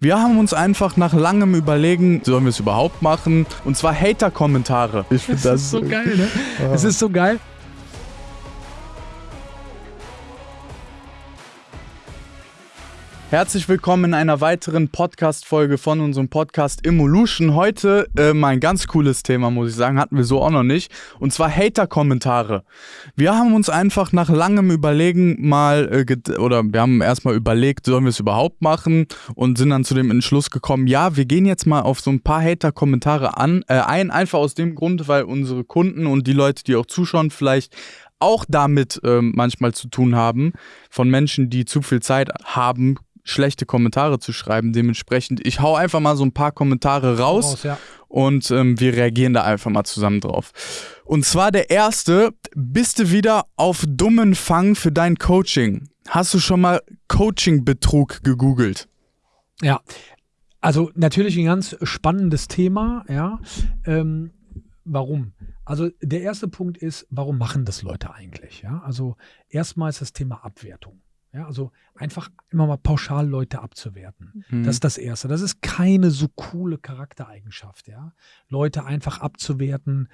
Wir haben uns einfach nach langem Überlegen, sollen wir es überhaupt machen? Und zwar Hater-Kommentare. Ich finde das, das ist so geil, ne? Es ist so geil. Herzlich willkommen in einer weiteren Podcast-Folge von unserem Podcast Evolution. Heute äh, mal ein ganz cooles Thema, muss ich sagen, hatten wir so auch noch nicht. Und zwar Hater-Kommentare. Wir haben uns einfach nach langem Überlegen mal, äh, oder wir haben erstmal überlegt, sollen wir es überhaupt machen? Und sind dann zu dem Entschluss gekommen, ja, wir gehen jetzt mal auf so ein paar Hater-Kommentare an, äh, ein, einfach aus dem Grund, weil unsere Kunden und die Leute, die auch zuschauen, vielleicht auch damit ähm, manchmal zu tun haben, von Menschen, die zu viel Zeit haben, schlechte Kommentare zu schreiben. Dementsprechend, ich hau einfach mal so ein paar Kommentare raus, raus ja. und ähm, wir reagieren da einfach mal zusammen drauf. Und zwar der erste, bist du wieder auf dummen Fang für dein Coaching? Hast du schon mal Coaching-Betrug gegoogelt? Ja, also natürlich ein ganz spannendes Thema, ja. Ähm, warum? Also der erste Punkt ist, warum machen das Leute eigentlich? Ja, also erstmal ist das Thema Abwertung. Ja, also einfach immer mal pauschal Leute abzuwerten. Mhm. Das ist das Erste. Das ist keine so coole Charaktereigenschaft, ja. Leute einfach abzuwerten.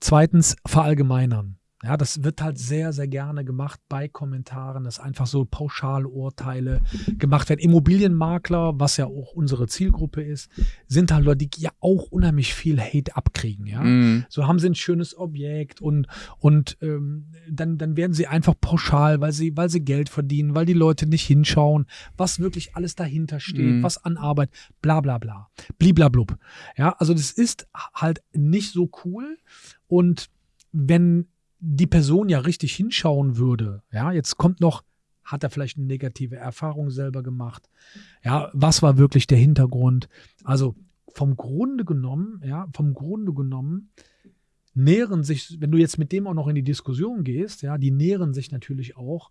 Zweitens, verallgemeinern. Ja, das wird halt sehr, sehr gerne gemacht bei Kommentaren, dass einfach so Pauschalurteile gemacht werden. Immobilienmakler, was ja auch unsere Zielgruppe ist, sind halt Leute, die ja auch unheimlich viel Hate abkriegen. Ja, mm. so haben sie ein schönes Objekt und und ähm, dann dann werden sie einfach pauschal, weil sie weil sie Geld verdienen, weil die Leute nicht hinschauen, was wirklich alles dahinter steht, mm. was an Arbeit, bla bla bla, bliblablub. Ja, also das ist halt nicht so cool und wenn die Person ja richtig hinschauen würde, ja, jetzt kommt noch, hat er vielleicht eine negative Erfahrung selber gemacht? Ja, was war wirklich der Hintergrund? Also vom Grunde genommen, ja, vom Grunde genommen nähren sich, wenn du jetzt mit dem auch noch in die Diskussion gehst, ja, die nähren sich natürlich auch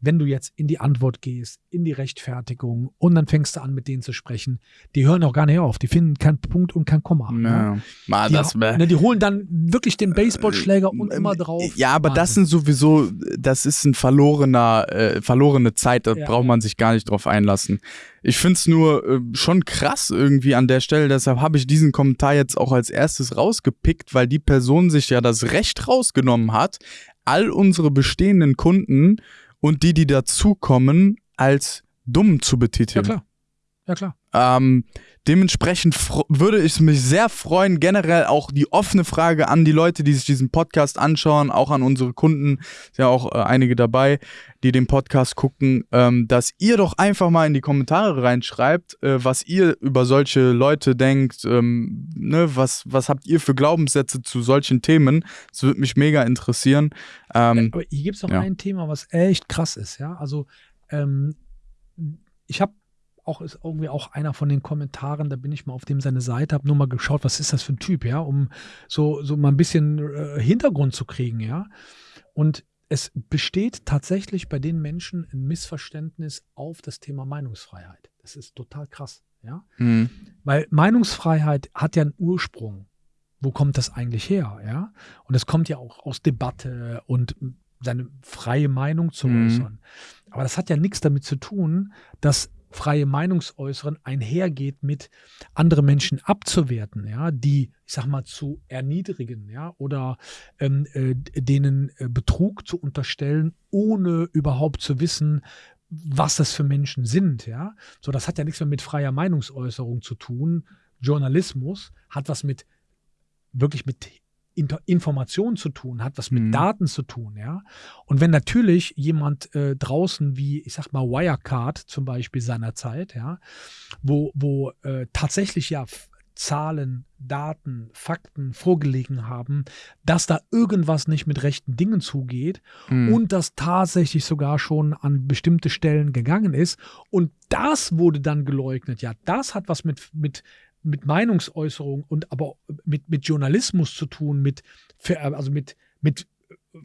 wenn du jetzt in die Antwort gehst, in die Rechtfertigung und dann fängst du an, mit denen zu sprechen, die hören auch gar nicht auf. Die finden keinen Punkt und kein Komma. Ja. Ne? Mal, die, das ne, die holen dann wirklich den Baseballschläger und äh, immer drauf. Ja, aber Wahnsinn. das sind sowieso, das ist ein verlorener, äh, verlorene Zeit, da ja. braucht man sich gar nicht drauf einlassen. Ich finde es nur äh, schon krass irgendwie an der Stelle, deshalb habe ich diesen Kommentar jetzt auch als erstes rausgepickt, weil die Person sich ja das Recht rausgenommen hat, all unsere bestehenden Kunden und die, die dazukommen, als dumm zu betiteln. Ja, klar. Ja, klar. Ähm, dementsprechend würde ich mich sehr freuen, generell auch die offene Frage an die Leute, die sich diesen Podcast anschauen, auch an unsere Kunden, sind ja auch äh, einige dabei, die den Podcast gucken, ähm, dass ihr doch einfach mal in die Kommentare reinschreibt, äh, was ihr über solche Leute denkt, ähm, ne, was, was habt ihr für Glaubenssätze zu solchen Themen. Das würde mich mega interessieren. Ähm, Aber hier gibt es noch ja. ein Thema, was echt krass ist, ja. Also ähm, ich habe auch ist irgendwie auch einer von den Kommentaren, da bin ich mal auf dem seine Seite, habe nur mal geschaut, was ist das für ein Typ, ja, um so, so mal ein bisschen äh, Hintergrund zu kriegen, ja. Und es besteht tatsächlich bei den Menschen ein Missverständnis auf das Thema Meinungsfreiheit. Das ist total krass, ja. Mhm. Weil Meinungsfreiheit hat ja einen Ursprung. Wo kommt das eigentlich her, ja? Und es kommt ja auch aus Debatte und seine freie Meinung zu mhm. äußern. Aber das hat ja nichts damit zu tun, dass freie Meinungsäußeren einhergeht mit andere Menschen abzuwerten, ja, die, ich sag mal, zu erniedrigen, ja, oder ähm, äh, denen äh, Betrug zu unterstellen, ohne überhaupt zu wissen, was das für Menschen sind, ja. So, das hat ja nichts mehr mit freier Meinungsäußerung zu tun. Journalismus hat was mit wirklich mit Information zu tun, hat was mit mhm. Daten zu tun, ja. Und wenn natürlich jemand äh, draußen wie, ich sag mal, Wirecard zum Beispiel seinerzeit, ja, wo, wo äh, tatsächlich ja Zahlen, Daten, Fakten vorgelegen haben, dass da irgendwas nicht mit rechten Dingen zugeht mhm. und das tatsächlich sogar schon an bestimmte Stellen gegangen ist. Und das wurde dann geleugnet. Ja, das hat was mit, mit mit Meinungsäußerung und aber mit, mit Journalismus zu tun, mit, also mit, mit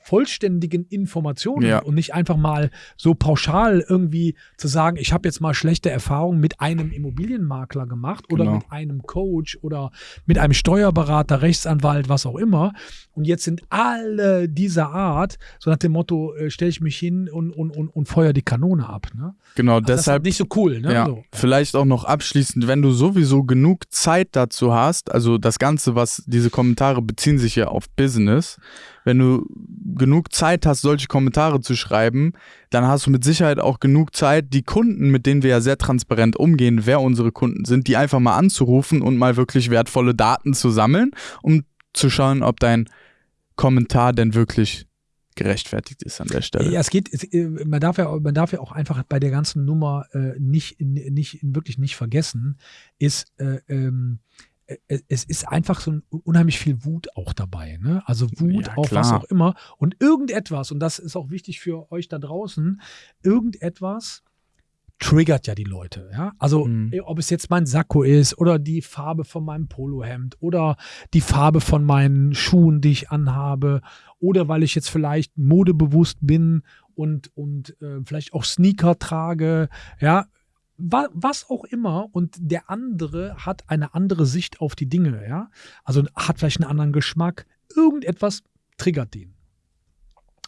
vollständigen Informationen ja. und nicht einfach mal so pauschal irgendwie zu sagen, ich habe jetzt mal schlechte Erfahrungen mit einem Immobilienmakler gemacht oder genau. mit einem Coach oder mit einem Steuerberater, Rechtsanwalt, was auch immer. Und jetzt sind alle dieser Art, so nach dem Motto, äh, stelle ich mich hin und, und, und, und feuer die Kanone ab. Ne? Genau, also deshalb. nicht so cool. Ne? Ja, so. Vielleicht auch noch abschließend, wenn du sowieso genug Zeit dazu hast, also das Ganze, was diese Kommentare beziehen sich ja auf Business, wenn du genug Zeit hast, solche Kommentare zu schreiben, dann hast du mit Sicherheit auch genug Zeit, die Kunden, mit denen wir ja sehr transparent umgehen, wer unsere Kunden sind, die einfach mal anzurufen und mal wirklich wertvolle Daten zu sammeln, um zu schauen, ob dein Kommentar denn wirklich gerechtfertigt ist an der Stelle. Ja, es geht, äh, man, darf ja, man darf ja auch einfach bei der ganzen Nummer äh, nicht, nicht, wirklich nicht vergessen, ist, äh, ähm, es ist einfach so ein, unheimlich viel Wut auch dabei. Ne? Also Wut ja, auf was auch immer. Und irgendetwas, und das ist auch wichtig für euch da draußen, irgendetwas triggert ja die Leute. Ja? Also mhm. ob es jetzt mein Sakko ist oder die Farbe von meinem Polohemd oder die Farbe von meinen Schuhen, die ich anhabe oder weil ich jetzt vielleicht modebewusst bin und, und äh, vielleicht auch Sneaker trage. Ja, was auch immer und der andere hat eine andere Sicht auf die Dinge, ja. Also hat vielleicht einen anderen Geschmack. Irgendetwas triggert den.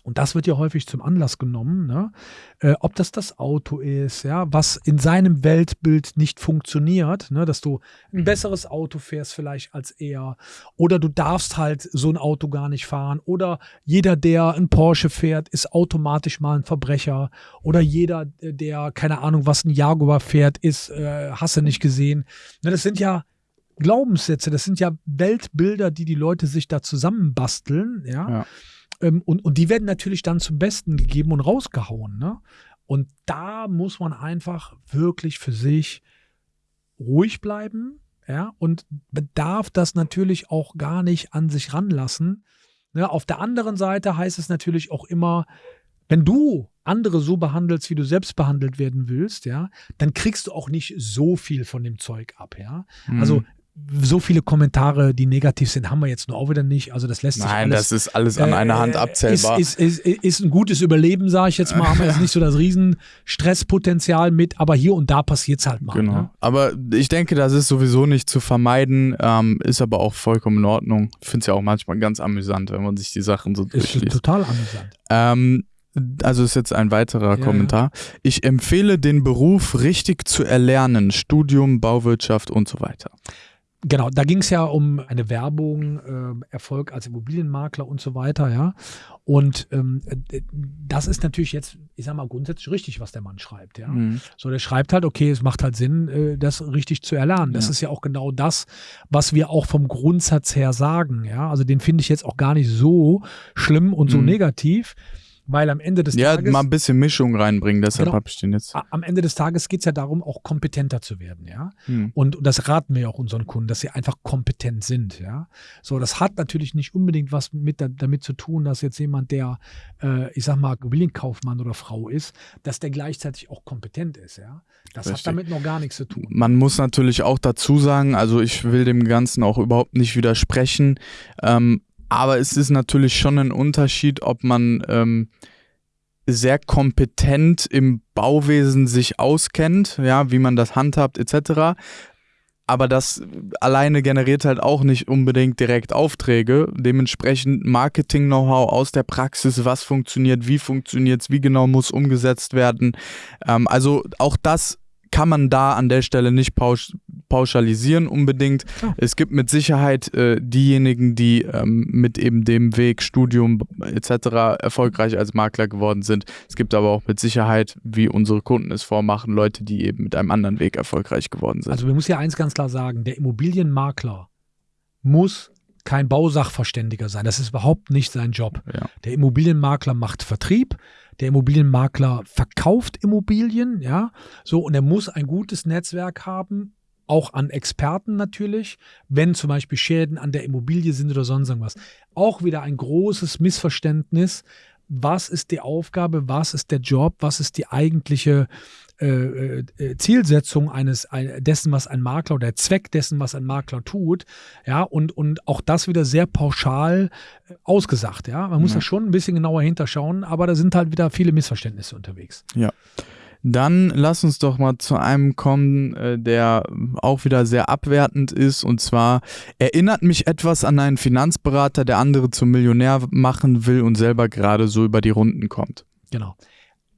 Und das wird ja häufig zum Anlass genommen, ne? äh, ob das das Auto ist, ja, was in seinem Weltbild nicht funktioniert, ne? dass du ein besseres Auto fährst vielleicht als er oder du darfst halt so ein Auto gar nicht fahren oder jeder, der ein Porsche fährt, ist automatisch mal ein Verbrecher oder jeder, der keine Ahnung, was ein Jaguar fährt, ist, äh, hast du nicht gesehen. Ne? Das sind ja Glaubenssätze, das sind ja Weltbilder, die die Leute sich da zusammenbasteln, ja. ja ähm, und, und die werden natürlich dann zum Besten gegeben und rausgehauen. Ne? Und da muss man einfach wirklich für sich ruhig bleiben, ja, und bedarf das natürlich auch gar nicht an sich ranlassen. Ja, auf der anderen Seite heißt es natürlich auch immer, wenn du andere so behandelst, wie du selbst behandelt werden willst, ja, dann kriegst du auch nicht so viel von dem Zeug ab, ja. Mhm. Also so viele Kommentare, die negativ sind, haben wir jetzt nur auch wieder nicht. Also das lässt sich Nein, das ist alles an äh, einer Hand abzählbar. Ist, ist, ist, ist ein gutes Überleben, sage ich jetzt mal. Haben wir jetzt nicht so das riesen Stresspotenzial mit, aber hier und da passiert es halt mal. Genau. Ne? Aber ich denke, das ist sowieso nicht zu vermeiden, ähm, ist aber auch vollkommen in Ordnung. Ich finde es ja auch manchmal ganz amüsant, wenn man sich die Sachen so durchliest. Ist total amüsant. Ähm, also ist jetzt ein weiterer ja, Kommentar. Ja. Ich empfehle den Beruf richtig zu erlernen, Studium, Bauwirtschaft und so weiter. Genau, da ging es ja um eine Werbung, äh, Erfolg als Immobilienmakler und so weiter, ja. Und ähm, äh, das ist natürlich jetzt, ich sag mal, grundsätzlich richtig, was der Mann schreibt, ja. Mhm. So, der schreibt halt, okay, es macht halt Sinn, äh, das richtig zu erlernen. Das ja. ist ja auch genau das, was wir auch vom Grundsatz her sagen, ja. Also den finde ich jetzt auch gar nicht so schlimm und so mhm. negativ weil am Ende des ja, Tages. Ja, mal ein bisschen Mischung reinbringen, deshalb genau, habe ich den jetzt. Am Ende des Tages geht es ja darum, auch kompetenter zu werden, ja. Hm. Und, und, das raten wir ja auch unseren Kunden, dass sie einfach kompetent sind, ja. So, das hat natürlich nicht unbedingt was mit, damit zu tun, dass jetzt jemand, der, äh, ich sag mal, Immobilienkaufmann oder Frau ist, dass der gleichzeitig auch kompetent ist, ja. Das Richtig. hat damit noch gar nichts zu tun. Man muss natürlich auch dazu sagen, also ich will dem Ganzen auch überhaupt nicht widersprechen. Ähm, aber es ist natürlich schon ein Unterschied, ob man ähm, sehr kompetent im Bauwesen sich auskennt, ja, wie man das handhabt, etc. Aber das alleine generiert halt auch nicht unbedingt direkt Aufträge. Dementsprechend Marketing-Know-how aus der Praxis, was funktioniert, wie funktioniert es, wie genau muss umgesetzt werden. Ähm, also auch das kann man da an der Stelle nicht pausch pauschalisieren unbedingt. Oh. Es gibt mit Sicherheit äh, diejenigen, die ähm, mit eben dem Weg Studium etc. erfolgreich als Makler geworden sind. Es gibt aber auch mit Sicherheit, wie unsere Kunden es vormachen, Leute, die eben mit einem anderen Weg erfolgreich geworden sind. Also wir müssen ja eins ganz klar sagen, der Immobilienmakler muss kein Bausachverständiger sein. Das ist überhaupt nicht sein Job. Ja. Der Immobilienmakler macht Vertrieb, der Immobilienmakler verkauft Immobilien, ja, so und er muss ein gutes Netzwerk haben, auch an Experten natürlich, wenn zum Beispiel Schäden an der Immobilie sind oder sonst irgendwas. Auch wieder ein großes Missverständnis. Was ist die Aufgabe? Was ist der Job? Was ist die eigentliche äh, äh, Zielsetzung eines ein, dessen, was ein Makler oder der Zweck dessen, was ein Makler tut, ja, und, und auch das wieder sehr pauschal äh, ausgesagt, ja. Man muss ja. da schon ein bisschen genauer hinterschauen, aber da sind halt wieder viele Missverständnisse unterwegs. Ja. Dann lass uns doch mal zu einem kommen, äh, der auch wieder sehr abwertend ist. Und zwar erinnert mich etwas an einen Finanzberater, der andere zum Millionär machen will und selber gerade so über die Runden kommt. Genau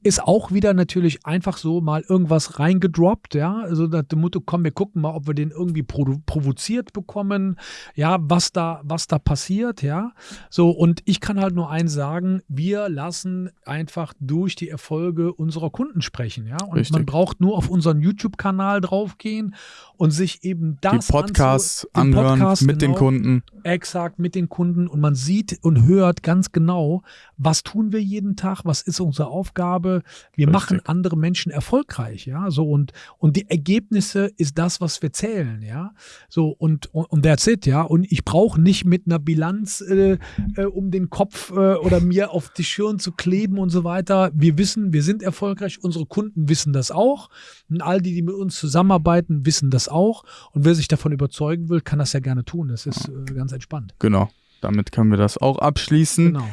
ist auch wieder natürlich einfach so mal irgendwas reingedroppt, ja, also das Motto, komm, wir gucken mal, ob wir den irgendwie provoziert bekommen, ja, was da, was da passiert, ja, so und ich kann halt nur eins sagen, wir lassen einfach durch die Erfolge unserer Kunden sprechen, ja, und Richtig. man braucht nur auf unseren YouTube-Kanal draufgehen und sich eben das die Podcasts anhören Podcast, mit genau, den Kunden, exakt mit den Kunden. Und man sieht und hört ganz genau, was tun wir jeden Tag, was ist unsere Aufgabe wir Richtig. machen andere Menschen erfolgreich, ja, so und, und die Ergebnisse ist das, was wir zählen, ja, so und, und, und that's it, ja, und ich brauche nicht mit einer Bilanz äh, äh, um den Kopf äh, oder mir auf die Schirn zu kleben und so weiter. Wir wissen, wir sind erfolgreich, unsere Kunden wissen das auch und all die, die mit uns zusammenarbeiten, wissen das auch und wer sich davon überzeugen will, kann das ja gerne tun, das ist äh, ganz entspannt. Genau, damit können wir das auch abschließen. Genau.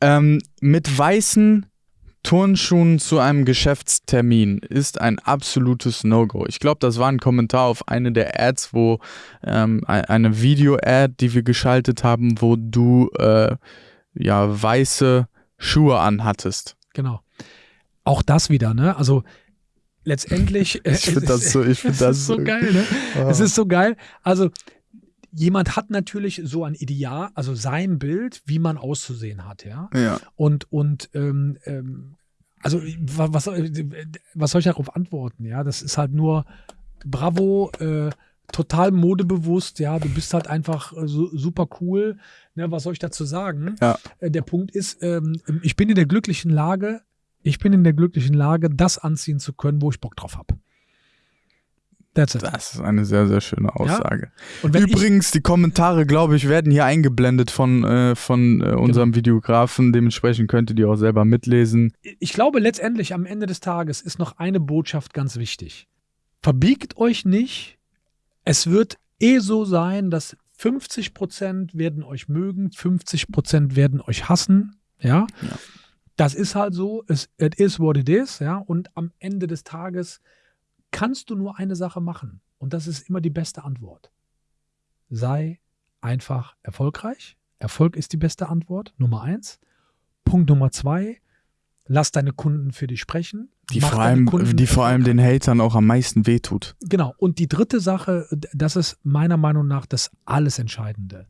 Ähm, mit weißen Turnschuhen zu einem Geschäftstermin ist ein absolutes No-Go. Ich glaube, das war ein Kommentar auf eine der Ads, wo ähm, eine Video-Ad, die wir geschaltet haben, wo du äh, ja weiße Schuhe anhattest. Genau. Auch das wieder, ne? Also letztendlich. ich finde das so, ich finde das so geil, ne? Oh. Es ist so geil. Also jemand hat natürlich so ein Ideal, also sein Bild, wie man auszusehen hat, ja. ja. Und, und ähm, ähm, also was, was soll ich darauf antworten? Ja, das ist halt nur bravo, äh, total modebewusst, ja, du bist halt einfach äh, so, super cool. Ne, was soll ich dazu sagen? Ja. Äh, der Punkt ist, ähm, ich bin in der glücklichen Lage, ich bin in der glücklichen Lage, das anziehen zu können, wo ich Bock drauf habe. That's it. Das ist eine sehr, sehr schöne Aussage. Ja? Übrigens, die Kommentare, glaube ich, werden hier eingeblendet von, äh, von äh, unserem genau. Videografen. Dementsprechend könnt ihr die auch selber mitlesen. Ich glaube, letztendlich am Ende des Tages ist noch eine Botschaft ganz wichtig. Verbiegt euch nicht. Es wird eh so sein, dass 50% werden euch mögen, 50% werden euch hassen. Ja? ja. Das ist halt so. Es it is what it is. Ja. Und am Ende des Tages kannst du nur eine Sache machen. Und das ist immer die beste Antwort. Sei einfach erfolgreich. Erfolg ist die beste Antwort, Nummer eins. Punkt Nummer zwei, lass deine Kunden für dich sprechen. Die vor allem, die vor allem den Hatern auch am meisten wehtut. Genau. Und die dritte Sache, das ist meiner Meinung nach das alles Entscheidende.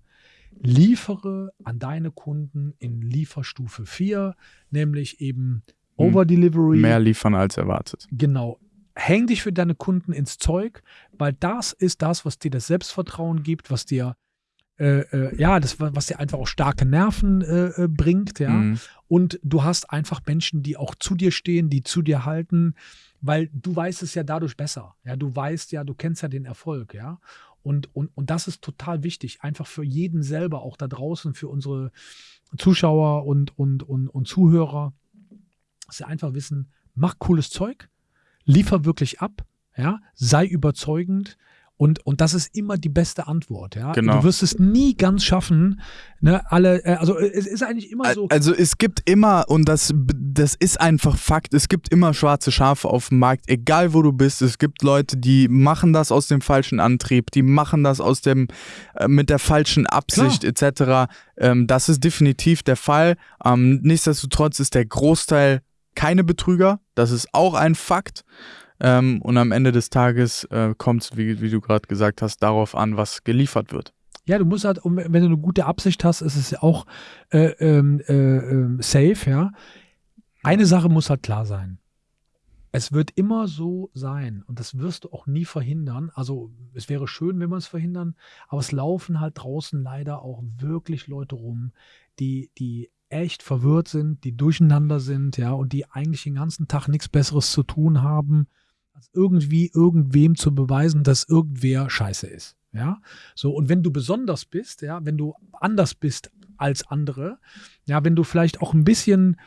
Liefere an deine Kunden in Lieferstufe 4, nämlich eben hm. Overdelivery. Mehr liefern als erwartet. Genau häng dich für deine Kunden ins Zeug, weil das ist das, was dir das Selbstvertrauen gibt, was dir äh, äh, ja, das, was dir einfach auch starke Nerven äh, äh, bringt, ja. Mhm. Und du hast einfach Menschen, die auch zu dir stehen, die zu dir halten, weil du weißt es ja dadurch besser. Ja, du weißt ja, du kennst ja den Erfolg, ja. Und, und, und das ist total wichtig, einfach für jeden selber, auch da draußen, für unsere Zuschauer und, und, und, und Zuhörer, dass sie einfach wissen, mach cooles Zeug, liefer wirklich ab, ja, sei überzeugend. Und, und das ist immer die beste Antwort, ja. Genau. Du wirst es nie ganz schaffen, ne, alle, äh, also es ist eigentlich immer so. Also es gibt immer, und das, das ist einfach Fakt, es gibt immer schwarze Schafe auf dem Markt, egal wo du bist. Es gibt Leute, die machen das aus dem falschen Antrieb, die machen das aus dem, äh, mit der falschen Absicht etc. Ähm, das ist definitiv der Fall. Ähm, nichtsdestotrotz ist der Großteil keine Betrüger. Das ist auch ein Fakt. Ähm, und am Ende des Tages äh, kommt es, wie, wie, du gerade gesagt hast, darauf an, was geliefert wird. Ja, du musst halt, wenn du eine gute Absicht hast, ist es ja auch äh, ähm, äh, ähm, safe, ja. Eine Sache muss halt klar sein. Es wird immer so sein und das wirst du auch nie verhindern. Also es wäre schön, wenn wir es verhindern, aber es laufen halt draußen leider auch wirklich Leute rum, die, die echt verwirrt sind, die durcheinander sind, ja, und die eigentlich den ganzen Tag nichts Besseres zu tun haben, als irgendwie irgendwem zu beweisen, dass irgendwer scheiße ist. Ja, so, und wenn du besonders bist, ja, wenn du anders bist als andere, ja, wenn du vielleicht auch ein bisschen,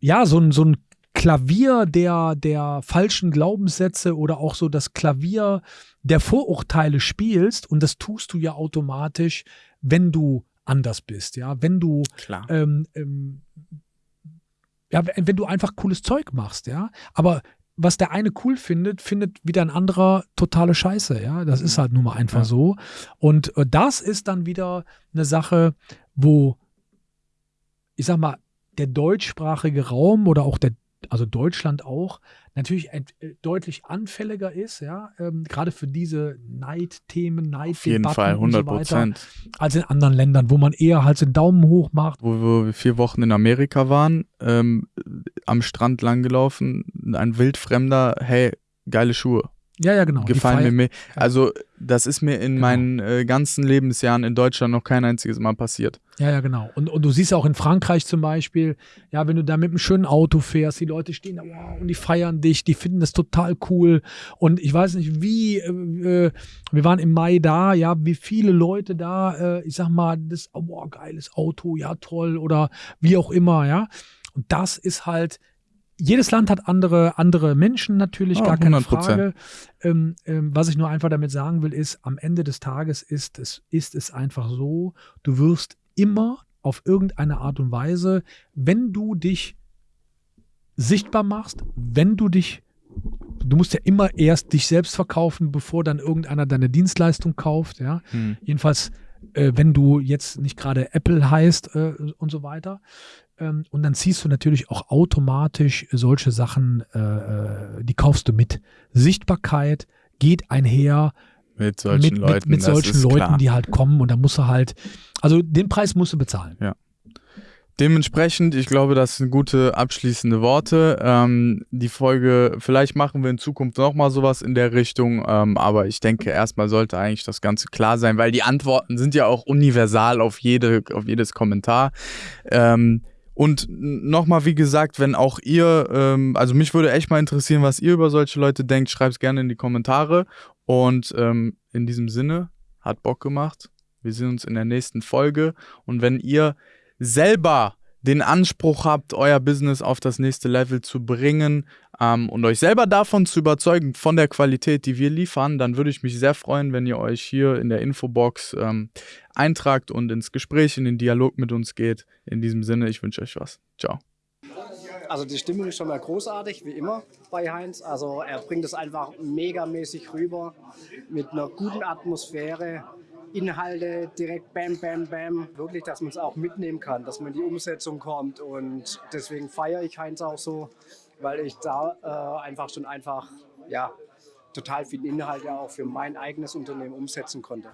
ja, so ein, so ein Klavier der, der falschen Glaubenssätze oder auch so das Klavier der Vorurteile spielst und das tust du ja automatisch, wenn du anders bist, ja, wenn du ähm, ähm, ja, wenn du einfach cooles Zeug machst, ja, aber was der eine cool findet, findet wieder ein anderer totale Scheiße, ja, das ist mhm. halt nun mal einfach ja. so. Und äh, das ist dann wieder eine Sache, wo ich sag mal, der deutschsprachige Raum oder auch der, also Deutschland auch, natürlich äh, deutlich anfälliger ist, ja, ähm, gerade für diese Neidthemen, Neiddebatten Auf jeden Fall, 100 Prozent. So als in anderen Ländern, wo man eher halt den Daumen hoch macht. Wo wir vier Wochen in Amerika waren, ähm, am Strand langgelaufen, ein wildfremder, hey, geile Schuhe. Ja, ja, genau. Gefallen mir mehr. Also, das ist mir in genau. meinen äh, ganzen Lebensjahren in Deutschland noch kein einziges Mal passiert. Ja, ja, genau. Und, und du siehst auch in Frankreich zum Beispiel, ja, wenn du da mit einem schönen Auto fährst, die Leute stehen da, wow, und die feiern dich, die finden das total cool. Und ich weiß nicht, wie, äh, äh wir waren im Mai da, ja, wie viele Leute da, äh, ich sag mal, das, oh, wow, geiles Auto, ja, toll, oder wie auch immer, ja. Und das ist halt, jedes Land hat andere, andere Menschen natürlich, oh, gar keine 100%. Frage. Ähm, ähm, was ich nur einfach damit sagen will, ist, am Ende des Tages ist es, ist es einfach so, du wirst immer auf irgendeine Art und Weise, wenn du dich sichtbar machst, wenn du dich, du musst ja immer erst dich selbst verkaufen, bevor dann irgendeiner deine Dienstleistung kauft, ja. Hm. Jedenfalls, äh, wenn du jetzt nicht gerade Apple heißt äh, und so weiter. Ähm, und dann ziehst du natürlich auch automatisch solche Sachen, äh, äh die kaufst du mit. Sichtbarkeit geht einher mit solchen mit, Leuten, mit, mit solchen Leuten klar. die halt kommen und da musst du halt, also den Preis musst du bezahlen. Ja. Dementsprechend, ich glaube, das sind gute abschließende Worte. Ähm, die Folge, vielleicht machen wir in Zukunft nochmal sowas in der Richtung, ähm, aber ich denke, erstmal sollte eigentlich das Ganze klar sein, weil die Antworten sind ja auch universal auf, jede, auf jedes Kommentar. Ähm, und nochmal, wie gesagt, wenn auch ihr, ähm, also mich würde echt mal interessieren, was ihr über solche Leute denkt, schreibt es gerne in die Kommentare. Und ähm, in diesem Sinne, hat Bock gemacht. Wir sehen uns in der nächsten Folge. Und wenn ihr selber den Anspruch habt, euer Business auf das nächste Level zu bringen ähm, und euch selber davon zu überzeugen, von der Qualität, die wir liefern, dann würde ich mich sehr freuen, wenn ihr euch hier in der Infobox ähm, eintragt und ins Gespräch, in den Dialog mit uns geht. In diesem Sinne, ich wünsche euch was. Ciao. Also die Stimmung ist schon mal großartig, wie immer bei Heinz. Also er bringt es einfach megamäßig rüber mit einer guten Atmosphäre. Inhalte direkt bam, bam, bam. Wirklich, dass man es auch mitnehmen kann, dass man in die Umsetzung kommt. Und deswegen feiere ich Heinz auch so, weil ich da äh, einfach schon einfach, ja, total viel Inhalte auch für mein eigenes Unternehmen umsetzen konnte.